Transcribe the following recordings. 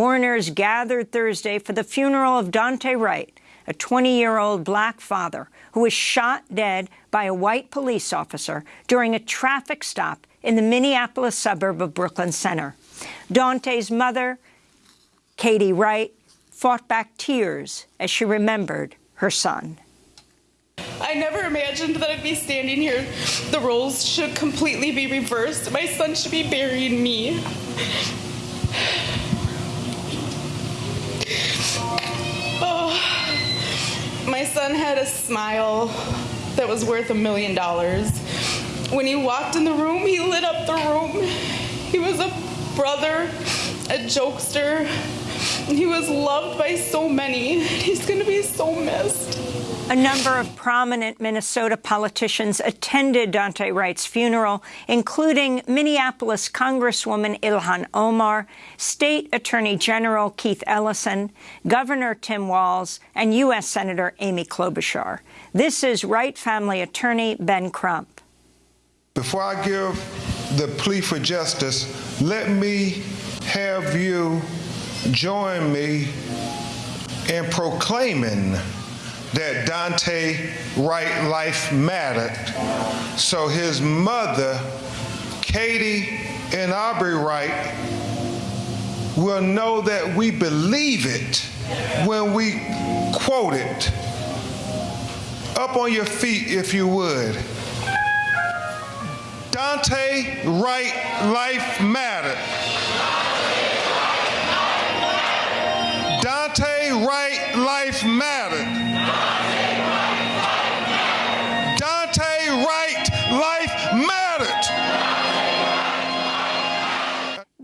Mourners gathered Thursday for the funeral of Daunte Wright, a 20-year-old black father who was shot dead by a white police officer during a traffic stop in the Minneapolis suburb of Brooklyn Center. Daunte's mother, Katie Wright, fought back tears as she remembered her son. I never imagined that I'd be standing here. The roles should completely be reversed. My son should be burying me. Had a smile that was worth a million dollars. When he walked in the room, he lit up the room. He was a brother, a jokester. He was loved by so many. He's to be so missed. A number of prominent Minnesota politicians attended Daunte Wright's funeral, including Minneapolis Congresswoman Ilhan Omar, State Attorney General Keith Ellison, Governor Tim Walz, and U.S. Senator Amy Klobuchar. This is Wright family attorney Ben Crump. Before I give the plea for justice, let me have you join me in proclaiming that Daunte Wright life mattered. So his mother, Katie and Aubrey Wright, will know that we believe it when we quote it. Up on your feet, if you would. Daunte Wright life mattered. Daunte Wright life mattered.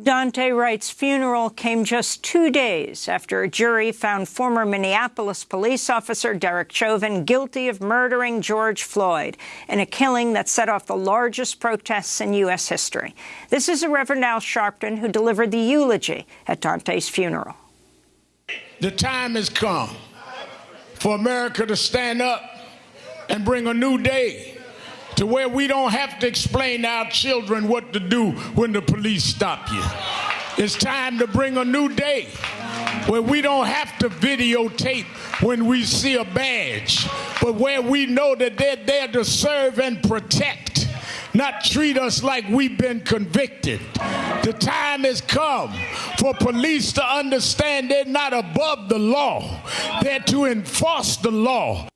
Daunte Wright's funeral came just two days after a jury found former Minneapolis police officer Derek Chauvin guilty of murdering George Floyd in a killing that set off the largest protests in U.S. history. This is a Reverend Al Sharpton who delivered the eulogy at Daunte's funeral. The time has come for America to stand up and bring a new day to where we don't have to explain to our children what to do when the police stop you. It's time to bring a new day where we don't have to videotape when we see a badge, but where we know that they're there to serve and protect, not treat us like we've been convicted. The time has come for police to understand they're not above the law, they're to enforce the law.